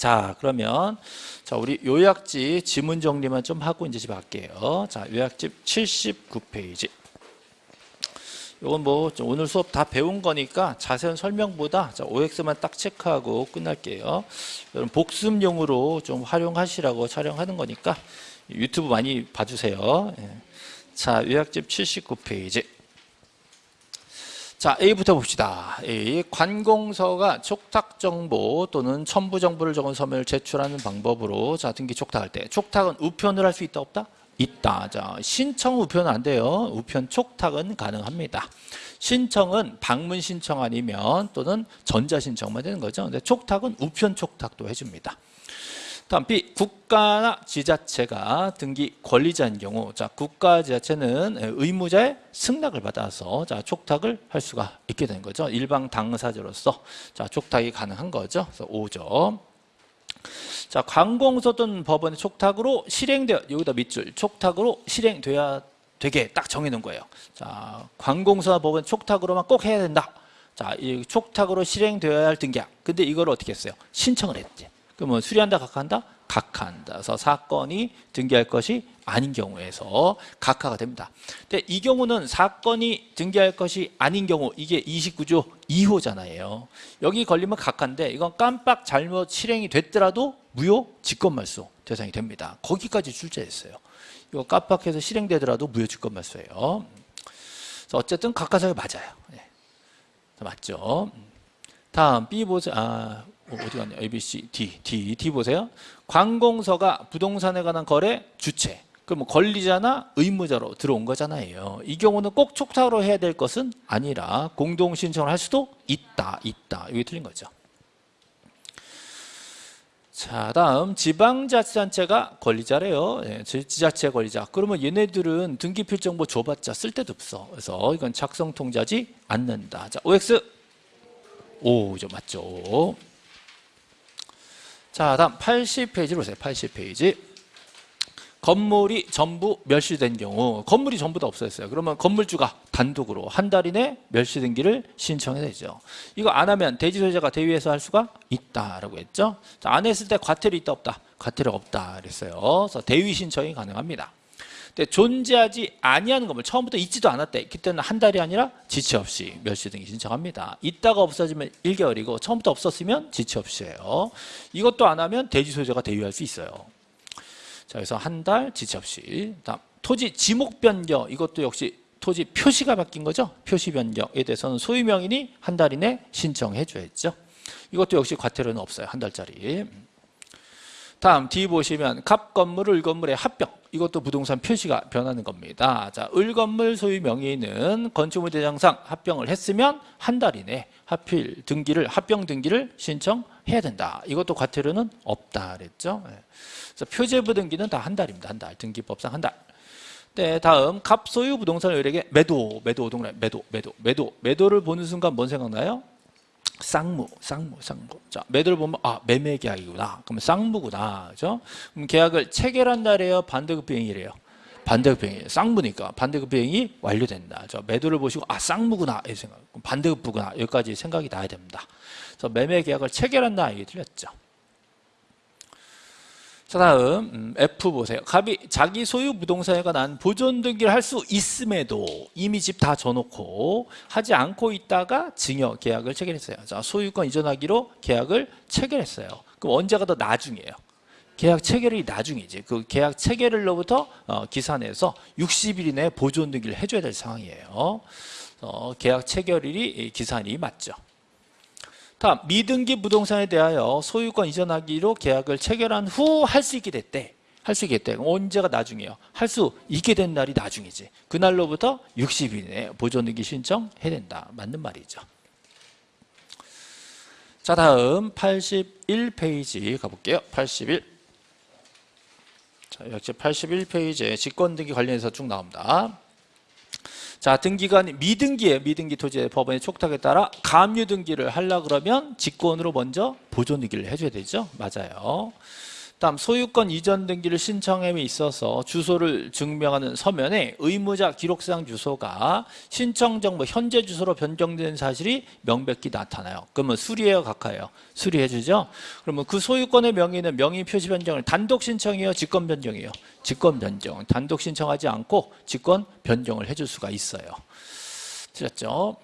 자 그러면 자 우리 요약집 지문 정리만 좀 하고 이제 집 할게요. 자 요약집 79페이지. 이건 뭐 오늘 수업 다 배운 거니까 자세한 설명보다 자, OX만 딱 체크하고 끝날게요. 여러분 복습용으로 좀 활용하시라고 촬영하는 거니까 유튜브 많이 봐주세요. 예. 자 요약집 79페이지. 자 A부터 봅시다. A 관공서가 촉탁 정보 또는 첨부 정보를 적은 서면을 제출하는 방법으로 자 등기 촉탁할 때 촉탁은 우편을 할 수 있다 없다? 있다. 자 신청 우편은 안 돼요. 우편 촉탁은 가능합니다. 신청은 방문 신청 아니면 또는 전자 신청만 되는 거죠. 근데 촉탁은 우편 촉탁도 해줍니다. 다음 B 국가나 지자체가 등기 권리자인 경우 자 국가 지자체는 의무자의 승낙을 받아서 자 촉탁을 할 수가 있게 되는 거죠. 일방 당사자로서 자 촉탁이 가능한 거죠. 그래서 5점. 자 관공서 또는 법원의 촉탁으로 실행되어 여기다 밑줄 촉탁으로 실행돼야 되게 딱 정해놓은 거예요. 자 관공서나 법원 촉탁으로만 꼭 해야 된다. 자 이 촉탁으로 실행되어야 할 등기약 근데 이걸 어떻게 했어요? 신청을 했지 그러면 수리한다, 각하한다? 각하한다. 그래서 사건이 등기할 것이 아닌 경우에서 각하가 됩니다. 근데 이 경우는 사건이 등기할 것이 아닌 경우 이게 29조 2호잖아요. 여기 걸리면 각하인데 이건 깜빡 잘못 실행이 됐더라도 무효 직권말소 대상이 됩니다. 거기까지 출제했어요. 이거 깜빡해서 실행되더라도 무효 직권말소예요. 어쨌든 각하사유 맞아요. 네. 맞죠? 다음 B 보세요. 아, 어디 갔냐? A, B, C, D, D, D 보세요. 관공서가 부동산에 관한 거래 주체. 그럼 권리자나 의무자로 들어온 거잖아요. 이 경우는 꼭 촉탁으로 해야 될 것은 아니라 공동 신청을 할 수도 있다, 있다. 이게 틀린 거죠. 자, 다음 지방자치단체가 권리자래요. 네, 지자체 권리자. 그러면 얘네들은 등기필정보 줘봤자 쓸데도 없어. 그래서 이건 작성 통지하지 않는다. 자, OX 5죠, 맞죠? 자, 다음 80페이지로 오세요. 80페이지. 건물이 전부 멸시된 경우 건물이 전부 다 없어졌어요. 그러면 건물주가 단독으로 한 달 이내 멸시 등기를 신청해야 되죠. 이거 안 하면 대지 소유자가 대위해서 할 수가 있다라고 했죠. 자, 안 했을 때 과태료 있다 없다? 과태료 없다 그랬어요. 그래서 대위 신청이 가능합니다. 근데 존재하지 아니하는 건물 처음부터 있지도 않았대. 그때는 한 달이 아니라 지체 없이 멸시 등기 신청합니다. 있다가 없어지면 1개월이고 처음부터 없었으면 지체 없이예요. 이것도 안 하면 대지 소유자가 대위할 수 있어요. 자, 그래서 한 달 지체 없이. 다음 토지 지목 변경 이것도 역시 토지 표시가 바뀐 거죠. 표시 변경에 대해서는 소유 명인이 한 달 이내 신청해 줘야죠. 이것도 역시 과태료는 없어요. 한 달짜리. 다음 D 보시면 갑 건물, 을 건물의 합병 이것도 부동산 표시가 변하는 겁니다. 자, 을 건물 소유 명의는 건축물 대장상 합병을 했으면 한 달 이내 하필 등기를 합병 등기를 신청해야 된다. 이것도 과태료는 없다 그랬죠. 네. 그래서 표제부 등기는 다 한 달입니다. 한 달. 등기법상 한 달. 네, 다음 갑 소유 부동산 을에게 매도, 매도 오동래 매도, 매도, 매도, 매도를 보는 순간 뭔 생각나요? 쌍무, 쌍무, 쌍무. 자, 매도를 보면 아 매매 계약이구나. 그러면 쌍무구나, 그죠? 그럼 계약을 체결한 날이에요, 반대급 비행이래요. 반대급 비행이에요. 쌍무니까 반대급 비행이 완료된다. 저 매도를 보시고 아 쌍무구나 이 생각. 반대급부구나 여기까지 생각이 나야 됩니다. 그래서 매매 계약을 체결한다 이게 틀렸죠. 자 다음 음, F 보세요. 갑이 자기 소유 부동산에 관한 보존 등기를 할 수 있음에도 이미 집다 줘놓고 하지 않고 있다가 증여 계약을 체결했어요. 자 소유권 이전하기로 계약을 체결했어요. 그럼 언제가 더 나중이에요? 계약 체결이 나중이지. 그 계약 체결일로부터 어, 기산해서 60일 이내에 보존 등기를 해줘야 될 상황이에요. 어, 계약 체결일이 기산이 맞죠. 다음 미등기 부동산에 대하여 소유권 이전하기로 계약을 체결한 후 할 수 있게 됐대. 할 수 있게 됐대. 언제가 나중이에요? 할 수 있게 된 날이 나중이지. 그날로부터 60일 내에 보존등기 신청해야 된다. 맞는 말이죠. 자 다음 81페이지 가볼게요. 81. 자, 역시 81페이지에 직권등기 관련해서 쭉 나옵니다. 자, 등기관 미등기에 미등기 토지의 법원의 촉탁에 따라 감유 등기를 하려 그러면 직권으로 먼저 보존 등기를 해줘야 되죠. 맞아요. 다음 소유권 이전 등기를 신청함에 있어서 주소를 증명하는 서면에 의무자 기록상 주소가 신청 정보 현재 주소로 변경된 사실이 명백히 나타나요. 그러면 수리해요, 각하예요? 수리해 주죠. 그러면 그 소유권의 명의는 명의 표시 변경을 단독 신청이에요, 직권 변경이에요? 직권 변경. 단독 신청하지 않고 직권 변경을 해줄 수가 있어요. 틀렸죠?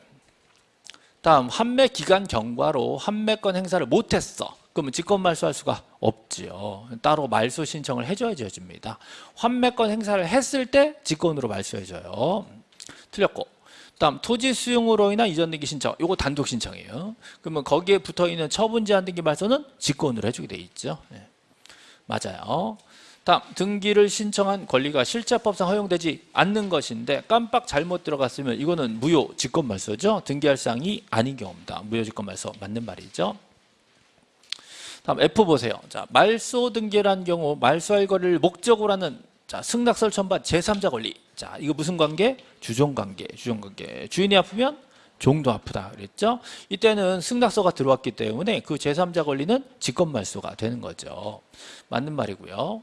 다음 환매 기간 경과로 환매권 행사를 못했어. 그러면 직권 말소할 수가 없지요. 따로 말소 신청을 해줘야지 해줍니다. 환매권 행사를 했을 때 직권으로 말소해줘요. 틀렸고. 다음 토지 수용으로 인한 이전 등기 신청. 이거 단독 신청이에요. 그러면 거기에 붙어 있는 처분 제한 등기 말소는 직권으로 해주게 돼 있죠. 네. 맞아요. 다음 등기를 신청한 권리가 실제법상 허용되지 않는 것인데 깜빡 잘못 들어갔으면 이거는 무효 직권 말소죠. 등기할 사항이 아닌 경우입니다. 무효 직권 말소 맞는 말이죠. 다음 F 보세요. 자, 말소 등기란 경우 말소할 거리를 목적으로 하는 자, 승낙설 첨반 제3자 권리. 자, 이거 무슨 관계? 주종 관계. 주종 관계. 주인이 아프면 종도 아프다 그랬죠? 이때는 승낙서가 들어왔기 때문에 그 제3자 권리는 직권 말소가 되는 거죠. 맞는 말이고요.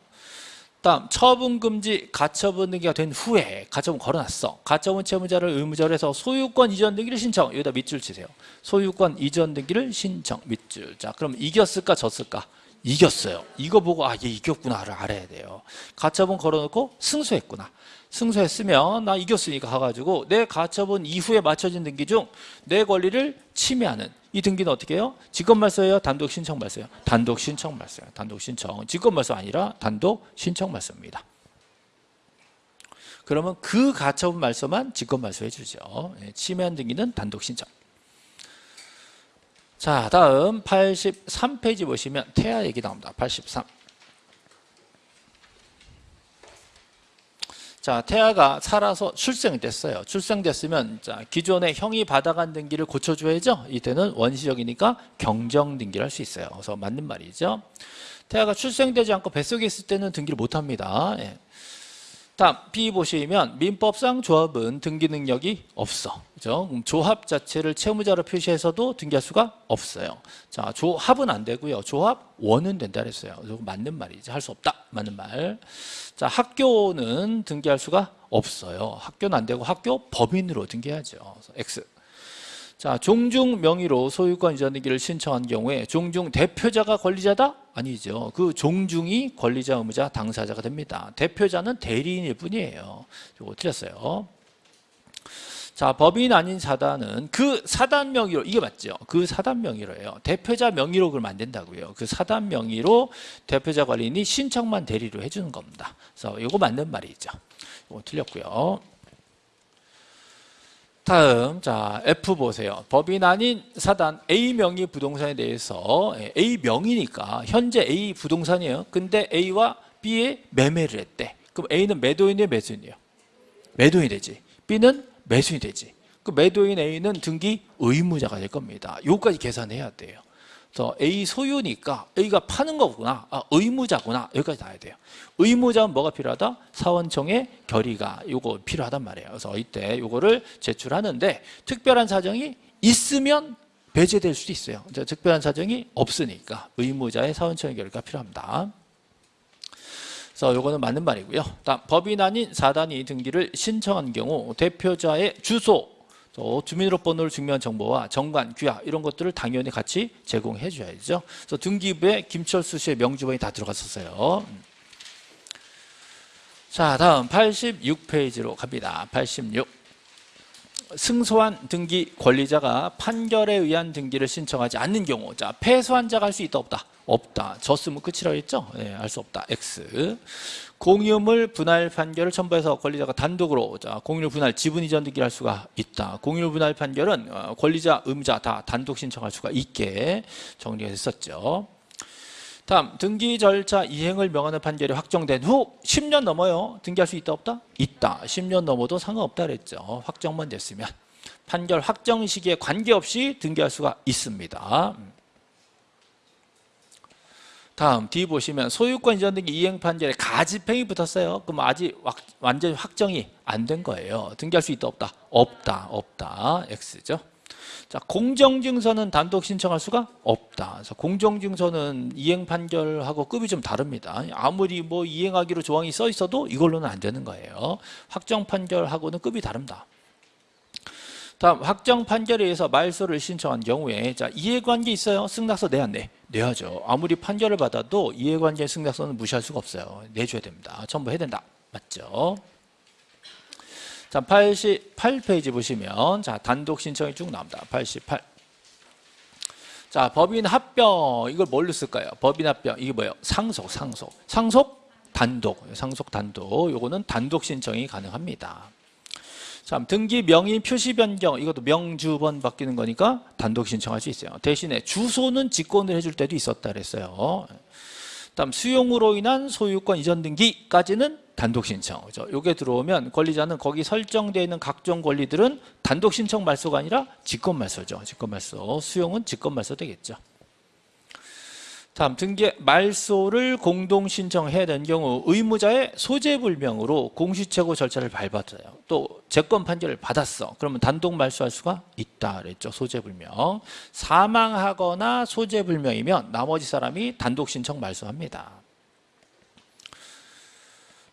다음 처분 금지 가처분 등기가 된 후에 가처분 걸어놨어. 가처분 채무자를 의무자로 해서 소유권 이전 등기를 신청. 여기다 밑줄 치세요. 소유권 이전 등기를 신청 밑줄. 자 그럼 이겼을까 졌을까 이겼어요 이거 보고 아 얘 이겼구나를 알아야 돼요 가처분 걸어놓고 승소했구나 승소했으면 나 이겼으니까 가가지고 내 가처분 이후에 맞춰진 등기 중 내 권리를 침해하는 이 등기는 어떻게 해요? 직권 말소예요? 단독 신청 말소예요? 단독 신청 말소예요. 단독 신청. 직권 말소 아니라 단독 신청 말소입니다. 그러면 그 가처분 말소만 직권 말소해 주죠. 예, 침해한 등기는 단독 신청. 자, 다음 83페이지 보시면 태아 얘기 나옵니다. 83. 자, 태아가 살아서 출생됐어요. 출생됐으면 자, 기존의 형이 받아간 등기를 고쳐줘야죠. 이때는 원시적이니까 경정 등기를 할 수 있어요. 그래서 맞는 말이죠. 태아가 출생되지 않고 뱃속에 있을 때는 등기를 못합니다. 예. 다음 B 보시면 민법상 조합은 등기 능력이 없어. 그죠? 조합 자체를 채무자로 표시해서도 등기할 수가 없어요. 자, 조합은 안 되고요. 조합 원은 된다 그랬어요. 맞는 말이지. 할 수 없다. 맞는 말. 자, 학교는 등기할 수가 없어요. 학교는 안 되고 학교 법인으로. 그래서 X. 자, 종중 명의로 소유권 이전 등기를 신청한 경우에 종중 대표자가 권리자다? 아니죠. 그 종중이 권리자, 의무자, 당사자가 됩니다. 대표자는 대리인일 뿐이에요. 이거 틀렸어요. 자, 법인 아닌 사단은 그 사단 명의로 이게 맞죠? 그 사단 명의로예요. 대표자 명의로 그러면 안 된다고요. 그 사단 명의로 대표자 관리인이 신청만 대리로 해주는 겁니다. 그래서 이거 맞는 말이죠. 이거 틀렸고요. 다음 자 F 보세요. 법인 아닌 사단 A 명의 부동산에 대해서 예, A 명의니까 현재 A 부동산이에요. 근데 A와 B에 매매를 했대. 그럼 A는 매도인이에요, 매수인이에요? 매도인이 되지. B는 매수인이 되지. 그 매도인 A는 등기 의무자가 될 겁니다. 요까지 계산해야 돼요. 그래서 A 소유니까 A가 파는 거구나. 아, 의무자구나. 여기까지 나야 돼요. 의무자는 뭐가 필요하다? 사원청의 결의가 요거 필요하단 말이에요. 그래서 이때 요거를 제출하는데 특별한 사정이 있으면 배제될 수도 있어요. 특별한 사정이 없으니까 의무자의 사원청의 결의가 필요합니다. 그래서 요거는 맞는 말이고요. 다음 법인 아닌 사단이 등기를 신청한 경우 대표자의 주소 또 주민등록번호를 증명한 정보와 정관, 규약 이런 것들을 당연히 같이 제공해 줘야죠. 그래서 등기부에 김철수 씨의 명주번이 다 들어갔었어요. 자, 다음 86페이지로 갑니다. 86. 승소한 등기 권리자가 판결에 의한 등기를 신청하지 않는 경우 자 패소한 자가 할 수 있다 없다 없다 졌으면 끝이라고 했죠 네, 알수 없다 X 공유물 분할 판결을 첨부해서 권리자가 단독으로 자, 공유물 분할 지분 이전 등기를 할 수가 있다. 공유물 분할 판결은 어, 권리자, 의무자 다 단독 신청할 수가 있게 정리가 됐었죠. 다음 등기 절차 이행을 명하는 판결이 확정된 후 10년 넘어요. 등기할 수 있다 없다? 있다. 10년 넘어도 상관없다 그랬죠. 확정만 됐으면 판결 확정 시기에 관계없이 등기할 수가 있습니다. 다음 D 보시면 소유권 이전 등기 이행 판결에 가집행이 붙었어요. 그럼 아직 완전히 확정이 안 된 거예요. 등기할 수 있다 없다? 없다. 없다. X죠. 자, 공정증서는 단독 신청할 수가 없다. 그래서 공정증서는 이행 판결하고 급이 좀 다릅니다. 아무리 뭐 이행하기로 조항이 써 있어도 이걸로는 안 되는 거예요. 확정 판결하고는 급이 다릅니다. 다음 확정 판결에 의해서 말소를 신청한 경우에 자 이해관계 있어요. 승낙서 내야 내 내야죠. 아무리 판결을 받아도 이해관계 승낙서는 무시할 수가 없어요. 내줘야 됩니다. 첨부해야 된다. 맞죠? 자 88페이지 보시면 자 단독 신청이 쭉 나옵니다. 88. 자 법인 합병 이걸 뭘로 쓸까요? 법인 합병 이게 뭐예요? 상속 상속 상속 단독 상속 단독 요거는 단독 신청이 가능합니다. 자, 등기 명의 표시 변경 이것도 명주번 바뀌는 거니까 단독 신청할 수 있어요. 대신에 주소는 직권을 해줄 때도 있었다 그랬어요. 다음 수용으로 인한 소유권 이전 등기까지는 단독 신청. 그죠? 요게 들어오면 권리자는 거기 설정되어 있는 각종 권리들은 단독 신청 말소가 아니라 직권 말소죠. 직권 말소. 수용은 직권 말소 되겠죠. 다음 등기 말소를 공동 신청해야 되는 경우 의무자의 소재 불명으로 공시최고 절차를 밟았어요. 또 재권 판결을 받았어. 그러면 단독 말소할 수가 있다 그랬죠. 소재 불명. 사망하거나 소재 불명이면 나머지 사람이 단독 신청 말소합니다.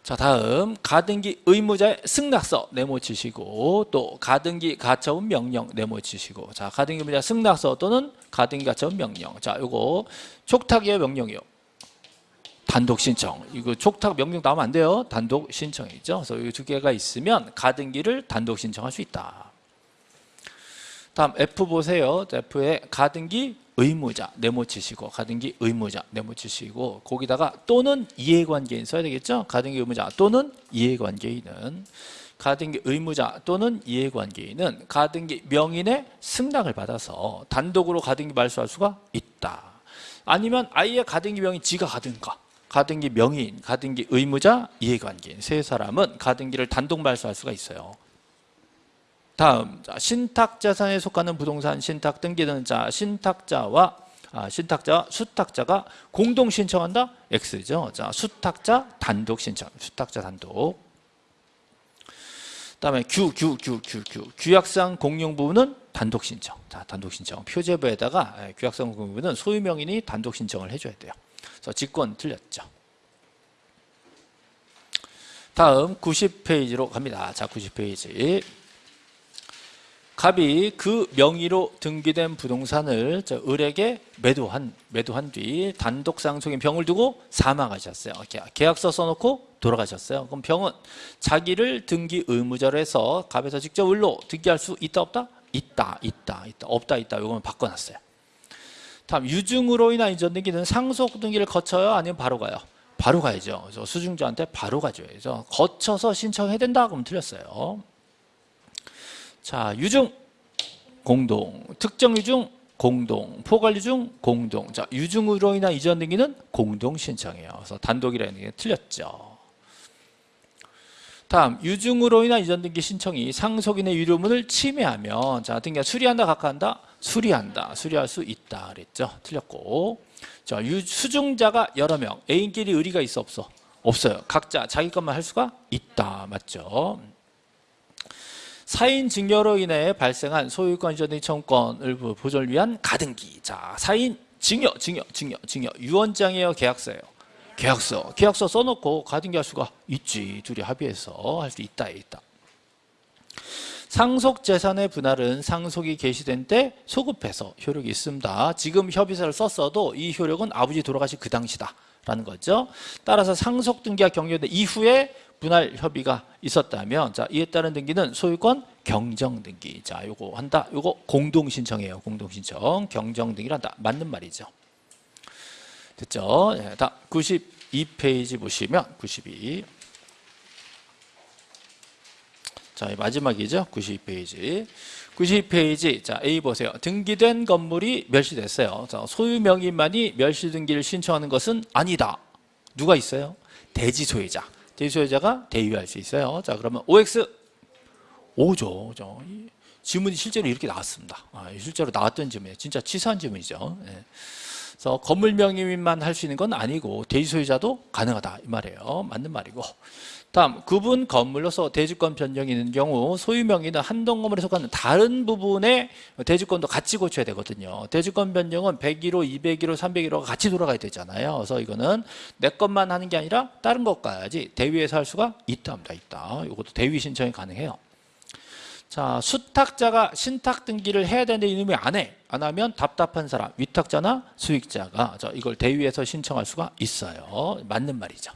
자 다음. 가등기 의무자의 승낙서 네모치시고 또 가등기 가처분 명령 네모치시고. 자 가등기 의무자 승낙서 또는 가등기 가처분 명령. 자 요거 촉탁의 명령이요? 단독 신청. 이거 촉탁 명령 나오면 안 돼요. 단독 신청이죠. 그래서 이 두 개가 있으면 가등기를 단독 신청할 수 있다. 다음 F 보세요. F에 가등기 의무자 네모치시고 가등기 의무자 네모치시고 거기다가 또는 이해관계인 써야 되겠죠? 가등기 의무자 또는 이해관계인은 가등기 의무자 또는 이해관계인은 가등기 명인의 승낙을 받아서 단독으로 가등기 말소할 수가 있다. 아니면 아예 가등기 명인 지가 가든가 가등기 명인, 가등기 의무자, 이해관계인 세 사람은 가등기를 단독 말소할 수가 있어요 다음 자, 신탁자산에 속하는 부동산 신탁 등기는 자 신탁자와 아, 신탁자와 수탁자가 공동 신청한다 X죠. 자 수탁자 단독 신청, 수탁자 단독. 다음에 규, 규, 규, 규, 규. 규약상 공용 부분은 단독 신청. 자 단독 신청. 표제부에다가 예, 규약상 공용 부분은 소유 명인이 단독 신청을 해줘야 돼요. 그래서 직권 틀렸죠. 다음 90페이지로 갑니다. 자 90페이지. 갑이 그 명의로 등기된 부동산을 을에게 매도한 매도한 뒤 단독 상속인 병을 두고 사망하셨어요. 계약서 써놓고 돌아가셨어요. 그럼 병은 자기를 등기 의무자로 해서 갑에서 직접 을로 등기할 수 있다 없다? 있다 있다 있다 없다 있다 이거는 바꿔놨어요. 다음 유증으로 인한 이전 등기는 상속 등기를 거쳐요 아니면 바로 가요? 바로 가야죠. 그래서 수증자한테 바로 가줘야죠. 거쳐서 신청해야 된다 그러면 틀렸어요. 자, 유중 공동, 특정 유중 공동, 포괄 유중 공동. 자, 유중으로 인한 이전 등기는 공동 신청이에요. 그래서 단독이라는 게 틀렸죠. 다음 유중으로 인한 이전 등기 신청이 상속인의 유료문을 침해하면 자 등기가 수리한다 각하한다? 수리한다. 수리할 수 있다. 그랬죠. 틀렸고. 자 유, 수중자가 여러 명. 애인끼리 의리가 있어 없어? 없어요. 각자 자기 것만 할 수가 있다. 맞죠 사인 증여로 인해 발생한 소유권 이전 등 청권을 보존을 위한 가등기. 자, 사인 증여, 증여, 증여, 증여. 유언장이에요, 계약서예요. 계약서. 계약서 써놓고 가등기 할 수가 있지. 둘이 합의해서 할 수 있다, 있다. 상속 재산의 분할은 상속이 개시된 때 소급해서 효력이 있습니다. 지금 협의서를 썼어도 이 효력은 아버지 돌아가신 그 당시다. 라는 거죠. 따라서 상속 등기가 경료된 이후에 분할 협의가 있었다면 자 이에 따른 등기는 소유권 경정 등기 자 요거 한다 요거 공동 신청이에요 공동 신청 경정 등기를 한다 맞는 말이죠 됐죠 네, 다 92페이지 보시면 92 자, 마지막이죠. 92페이지. 92페이지. 자, A 보세요. 등기된 건물이 멸시됐어요. 자, 소유 명의만이 멸시 등기를 신청하는 것은 아니다. 누가 있어요? 대지 소유자. 대소유자가 대유할 수 있어요. 자 그러면 OX 5죠. 그죠? 지문이 실제로 이렇게 나왔습니다. 아, 실제로 나왔던 지문이에요. 진짜 치사한 지문이죠. 네. 그래서 건물 명의만 할 수 있는 건 아니고 대지 소유자도 가능하다 이 말이에요. 맞는 말이고 다음 구분 건물로서 대주권 변경이 있는 경우 소유명의는 한동 건물에 속하는 다른 부분의 대주권도 같이 고쳐야 되거든요. 대주권 변경은 101호, 201호, 301호가 같이 돌아가야 되잖아요. 그래서 이거는 내 것만 하는 게 아니라 다른 것까지 대위에서 할 수가 있답니다. 있다. 이것도 대위 신청이 가능해요. 자, 수탁자가 신탁 등기를 해야 되는데 이놈이 안 해. 안 하면 답답한 사람, 위탁자나 수익자가 자, 이걸 대위에서 신청할 수가 있어요. 맞는 말이죠.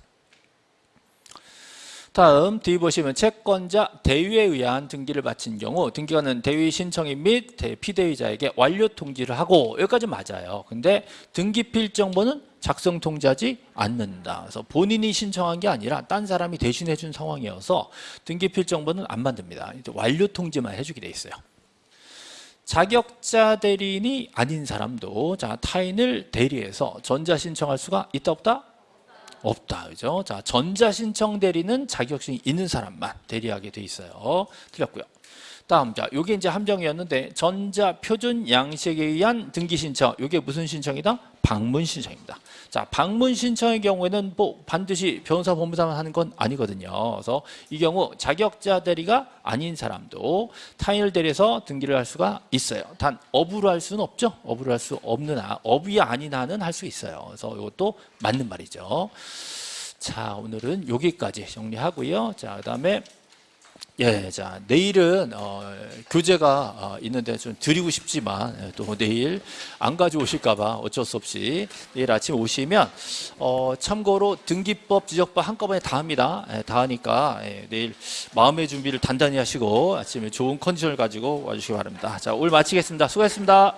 다음 뒤 보시면 채권자 대위에 의한 등기를 마친 경우 등기관은 대위 신청인 및 대- 피대위자에게 완료 통지를 하고 여기까지 맞아요. 근데 등기 필정보는 작성 통지하지 않는다. 그래서 본인이 신청한 게 아니라 딴 사람이 대신해 준 상황이어서 등기 필정보는 안 만듭니다. 완료 통지만 해주게 돼 있어요. 자격자 대리인이 아닌 사람도 자 타인을 대리해서 전자 신청할 수가 있다 없다? 없다. 그죠? 자, 전자 신청 대리는 자격증이 있는 사람만 대리하게 돼 있어요. 틀렸고요. 다음 자, 요게 이제 함정이었는데 전자 표준 양식에 의한 등기 신청. 요게 무슨 신청이다? 방문 신청입니다. 자, 방문 신청의 경우에는 뭐 반드시 변호사 법무사만 하는 건 아니거든요. 그래서 이 경우 자격자 대리가 아닌 사람도 타인을 대리해서 등기를 할 수가 있어요. 단 업으로 할 수는 없죠. 업으로 할 수 없는 아, 업이 아닌 한은 할 수 있어요. 그래서 이것도 맞는 말이죠. 자, 오늘은 여기까지 정리하고요. 자, 그다음에 예, 자 내일은 어, 교재가 어, 있는데 좀 드리고 싶지만 예, 또 내일 안 가져오실까봐 어쩔 수 없이 내일 아침 오시면 어, 참고로 등기법, 지적법 한꺼번에 다 합니다. 예, 다 하니까 예, 내일 마음의 준비를 단단히 하시고 아침에 좋은 컨디션을 가지고 와주시기 바랍니다. 자 오늘 마치겠습니다. 수고했습니다.